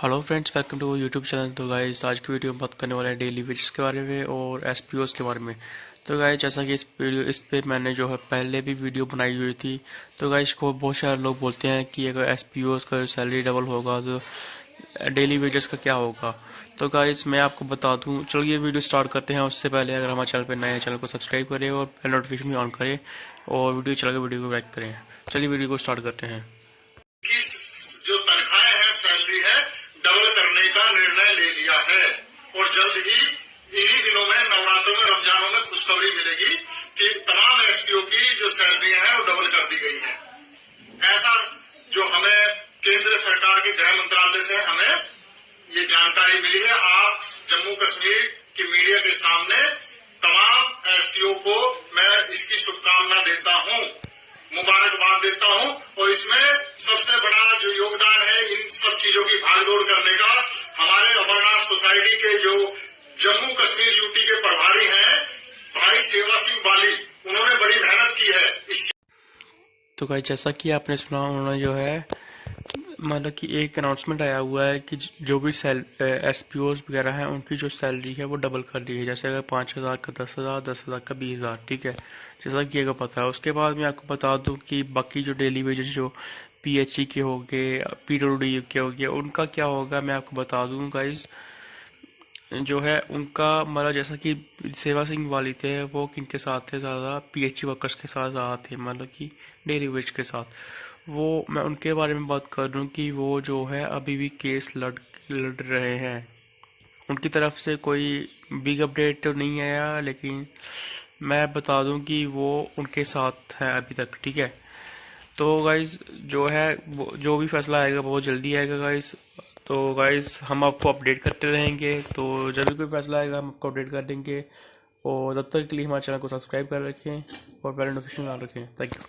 Hello friends welcome to YouTube channel तो guys आज की वीडियो में बात करने वाले हैं डेली वेजेस के बारे में और एस के बारे में। तो गाइस जैसा कि इस वीडियो इस पे मैंने जो है पहले भी वीडियो बनाई हुई थी तो गाइस को बहुत सारे लोग बोलते हैं कि अगर एस का सैलरी डबल होगा तो डेली वेजेस का क्या होगा? तो गाइस मैं आपको बता दूँ चलो ये वीडियो स्टार्ट करते हैं। उससे पहले अगर हमारे चैनल पर नए चैनल को सब्सक्राइब करें और नोटिफिकेशन भी ऑन करें और वीडियो चला के वीडियो को लाइक करें। चलिए वीडियो को स्टार्ट करते हैं। खुशखबरी मिलेगी कि तमाम एसपीओ की जो सैलरियाँ हैं, वो डबल कर दी गई है। ऐसा जो हमें केंद्र सरकार के गृह मंत्रालय से हमें ये जानकारी मिली है, आप जम्मू कश्मीर की मीडिया के सामने तमाम एसपीओ को मैं इसकी शुभकामना देता हूँ, मुबारकबाद देता हूँ, और इसमें सबसे बड़ा जो योगदान है इन सब चीज़ों की भागदौड़ करने का हमारे अमरनाथ सोसाइटी के जो जम्मू कश्मीर यूटी के प्रभारी हैं भाई सेवा सिंह बाली उन्होंने बड़ी मेहनत की है इस तो भाई जैसा कि आपने सुना उन्होंने जो है मतलब कि एक अनाउंसमेंट आया हुआ है कि जो भी सेल एस पी ओज वगैरह हैं, उनकी जो सैलरी है वो डबल कर दी है। जैसे अगर पाँच हज़ार का, दस हज़ार दस हज़ार का, बीस हज़ार, ठीक है? जैसा कि अगर पता है। उसके बाद मैं आपको बता दूँ कि बाकी जो डेली वेजेस जो पी एच ई के हो गए पी डब्ल्यू डी के हो गए, उनका क्या होगा मैं आपको बता दूँ गाइज़ जो है उनका मतलब जैसा कि सेवा सिंह वाली थे, वो किनके साथ थे ज़्यादा? पीएचई वर्कर्स के साथ ज़्यादा थे मतलब कि डेली वेज के साथ। वो, मैं उनके बारे में बात कर रहा हूँ कि वो जो है अभी भी केस लड़ लड़ रहे हैं। उनकी तरफ़ से कोई बिग अपडेट तो नहीं आया, लेकिन मैं बता दूँ कि वो उनके साथ हैं अभी तक, ठीक है? तो गाइज़ जो है जो भी फैसला आएगा, बहुत जल्दी आएगा गाइज़ तो गाइस हम आपको अपडेट करते रहेंगे तो जब भी कोई फैसला आएगा, हम आपको अपडेट कर देंगे। और तब तक के लिए हमारे चैनल को सब्सक्राइब कर रखें और बेल नोटिफिकेशन ऑन रखें। Thank you